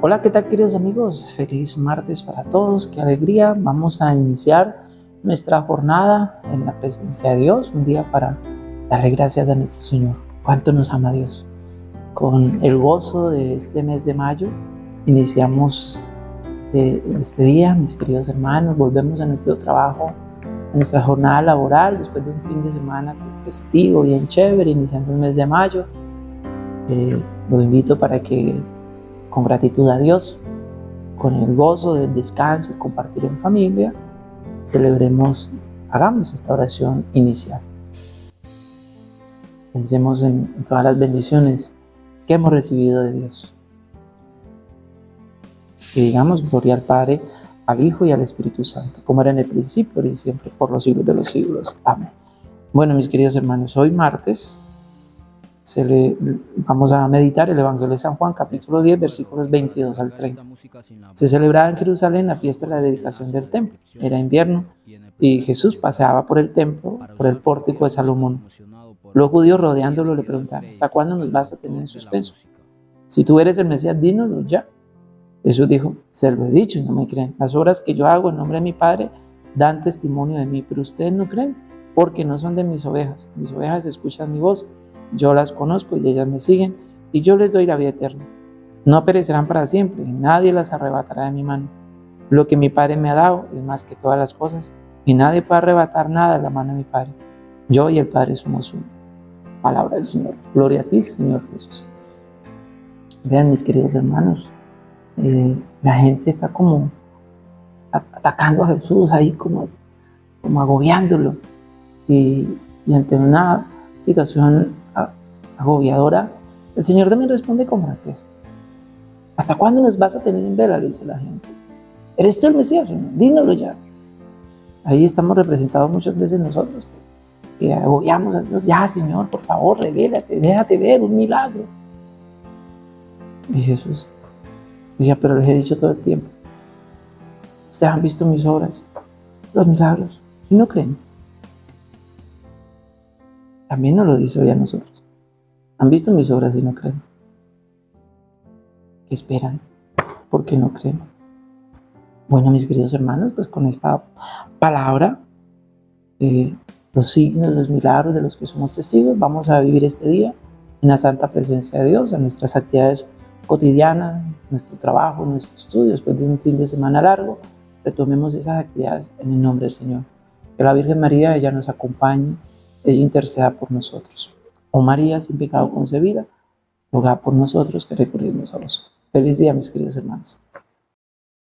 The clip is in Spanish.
Hola, ¿qué tal queridos amigos? Feliz martes para todos, qué alegría. Vamos a iniciar nuestra jornada en la presencia de Dios, un día para darle gracias a nuestro Señor. ¿Cuánto nos ama Dios? Con el gozo de este mes de mayo, iniciamos eh, este día, mis queridos hermanos, volvemos a nuestro trabajo, a nuestra jornada laboral, después de un fin de semana festivo, bien chévere, iniciando el mes de mayo. Eh, lo invito para que con gratitud a Dios, con el gozo del descanso y compartir en familia, celebremos, hagamos esta oración inicial. Pensemos en, en todas las bendiciones que hemos recibido de Dios. Y digamos gloria al Padre, al Hijo y al Espíritu Santo, como era en el principio y siempre, por los siglos de los siglos. Amén. Bueno, mis queridos hermanos, hoy martes se le, vamos a meditar el Evangelio de San Juan, capítulo 10, versículos 22 al 30. Se celebraba en Jerusalén la fiesta de la dedicación del templo. Era invierno y Jesús paseaba por el templo, por el pórtico de Salomón. Los judíos rodeándolo le preguntaban, ¿hasta cuándo nos vas a tener en suspenso? Si tú eres el Mesías, dínoslo ya. Jesús dijo, se lo he dicho y no me creen. Las obras que yo hago en nombre de mi Padre dan testimonio de mí, pero ustedes no creen porque no son de mis ovejas. Mis ovejas escuchan mi voz yo las conozco y ellas me siguen, y yo les doy la vida eterna. No perecerán para siempre, y nadie las arrebatará de mi mano. Lo que mi Padre me ha dado es más que todas las cosas, y nadie puede arrebatar nada de la mano de mi Padre. Yo y el Padre somos uno. Palabra del Señor. Gloria a ti, Señor Jesús. Vean, mis queridos hermanos, eh, la gente está como atacando a Jesús ahí, como, como agobiándolo. Y, y ante una situación agobiadora, el Señor también responde con franqueza. ¿Hasta cuándo nos vas a tener en vela? Le dice la gente. ¿Eres tú el Mesías? Dínoslo ya. Ahí estamos representados muchas veces nosotros, que, agobiamos a Dios. Ya, Señor, por favor, revélate, déjate ver un milagro. Y Jesús decía, pero les he dicho todo el tiempo. Ustedes han visto mis obras, los milagros, y no creen. También nos lo dice hoy a nosotros. Han visto mis obras y no creen. ¿Qué esperan? ¿Por qué no creen? Bueno, mis queridos hermanos, pues con esta palabra, los signos, los milagros de los que somos testigos, vamos a vivir este día en la santa presencia de Dios, en nuestras actividades cotidianas, nuestro trabajo, nuestro estudio, después de un fin de semana largo, retomemos esas actividades en el nombre del Señor. Que la Virgen María, ella nos acompañe, ella interceda por nosotros. Oh María, sin pecado concebida, ruega por nosotros que recurrimos a vos. Feliz día, mis queridos hermanos.